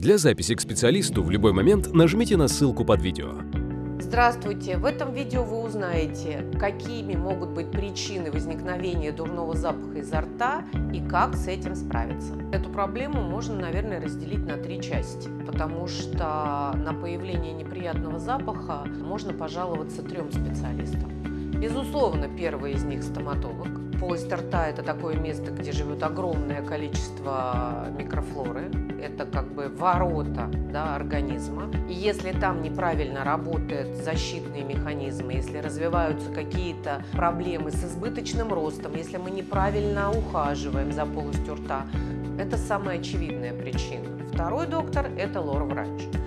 Для записи к специалисту в любой момент нажмите на ссылку под видео. Здравствуйте! В этом видео вы узнаете, какими могут быть причины возникновения дурного запаха изо рта и как с этим справиться. Эту проблему можно, наверное, разделить на три части, потому что на появление неприятного запаха можно пожаловаться трем специалистам. Безусловно, первый из них – стоматолог. Полость рта – это такое место, где живет огромное количество микрофлоры. Это как бы ворота да, организма. И если там неправильно работают защитные механизмы, если развиваются какие-то проблемы с избыточным ростом, если мы неправильно ухаживаем за полостью рта, это самая очевидная причина. Второй доктор – это лор-врач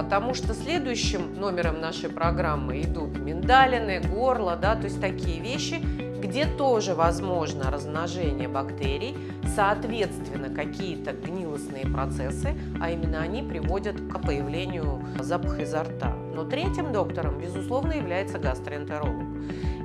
потому что следующим номером нашей программы идут миндалины, горло, да, то есть такие вещи, где тоже возможно размножение бактерий, соответственно, какие-то гнилостные процессы, а именно они приводят к появлению запаха изо рта. Но третьим доктором, безусловно, является гастроэнтеролог.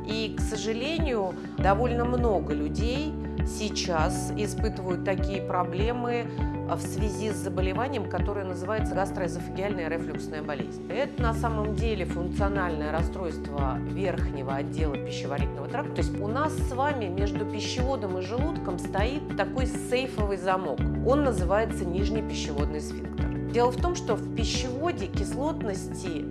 И, к сожалению, довольно много людей сейчас испытывают такие проблемы в связи с заболеванием, которое называется гастроэзофагиальная рефлюксная болезнь. Это на самом деле функциональное расстройство верхнего отдела пищеварительного тракта. То есть у нас с вами между пищеводом и желудком стоит такой сейфовый замок. Он называется нижний пищеводный сфинктер. Дело в том, что в пищеводе кислотности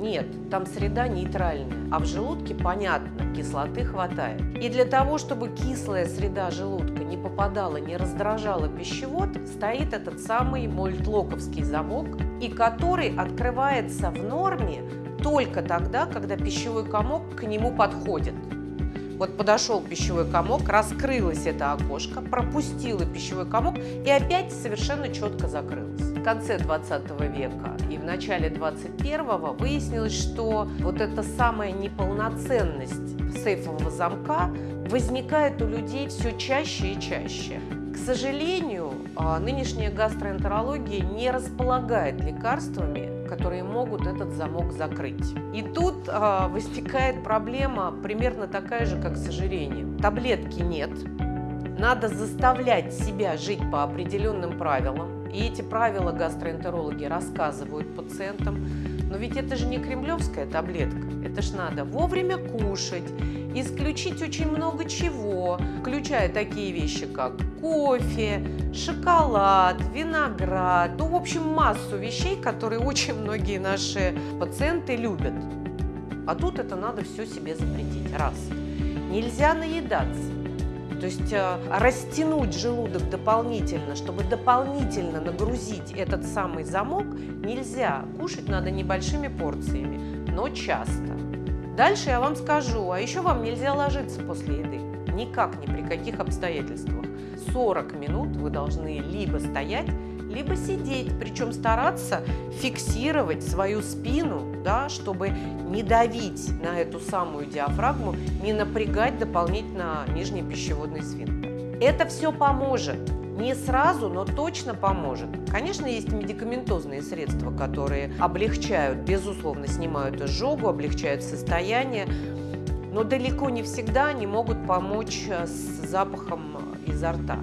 нет, там среда нейтральная, а в желудке, понятно, кислоты хватает. И для того, чтобы кислая среда желудка не попадала, не раздражала пищевод, стоит этот самый мольтлоковский замок, и который открывается в норме только тогда, когда пищевой комок к нему подходит. Вот подошел пищевой комок, раскрылось это окошко, пропустило пищевой комок и опять совершенно четко закрылось. В конце 20 века и в начале 21-го выяснилось, что вот эта самая неполноценность сейфового замка возникает у людей все чаще и чаще. К сожалению, а, нынешняя гастроэнтерология не располагает лекарствами, которые могут этот замок закрыть. И тут э, возникает проблема примерно такая же, как с ожирением. Таблетки нет, надо заставлять себя жить по определенным правилам. И эти правила гастроэнтерологи рассказывают пациентам. Но ведь это же не кремлевская таблетка. Это ж надо вовремя кушать, исключить очень много чего, включая такие вещи, как кофе, шоколад, виноград, ну, в общем, массу вещей, которые очень многие наши пациенты любят. А тут это надо все себе запретить. Раз. Нельзя наедаться. То есть э, растянуть желудок дополнительно, чтобы дополнительно нагрузить этот самый замок, нельзя. Кушать надо небольшими порциями, но часто. Дальше я вам скажу, а еще вам нельзя ложиться после еды. Никак, ни при каких обстоятельствах. 40 минут вы должны либо стоять, либо сидеть, причем стараться фиксировать свою спину, да, чтобы не давить на эту самую диафрагму, не напрягать дополнительно нижний пищеводный сфинктер. Это все поможет. Не сразу, но точно поможет. Конечно, есть медикаментозные средства, которые облегчают, безусловно, снимают изжогу, облегчают состояние, но далеко не всегда они могут помочь э, с запахом изо рта.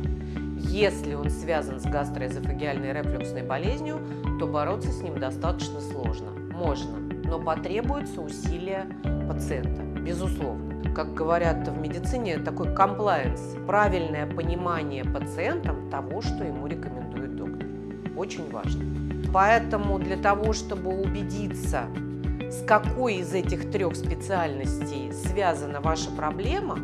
Если он связан с гастроэзофагиальной рефлюксной болезнью, то бороться с ним достаточно сложно. Можно, но потребуется усилия пациента, безусловно как говорят в медицине, такой комплайенс, правильное понимание пациентам того, что ему рекомендует доктор. Очень важно. Поэтому для того, чтобы убедиться, с какой из этих трех специальностей связана ваша проблема,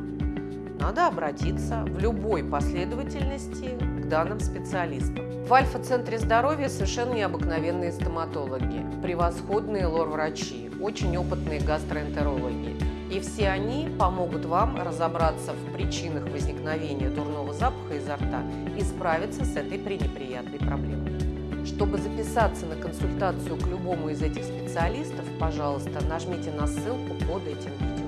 надо обратиться в любой последовательности к данным специалистам. В Альфа-центре здоровья совершенно необыкновенные стоматологи, превосходные лор-врачи, очень опытные гастроэнтерологи. И все они помогут вам разобраться в причинах возникновения дурного запаха изо рта и справиться с этой пренеприятной проблемой. Чтобы записаться на консультацию к любому из этих специалистов, пожалуйста, нажмите на ссылку под этим видео.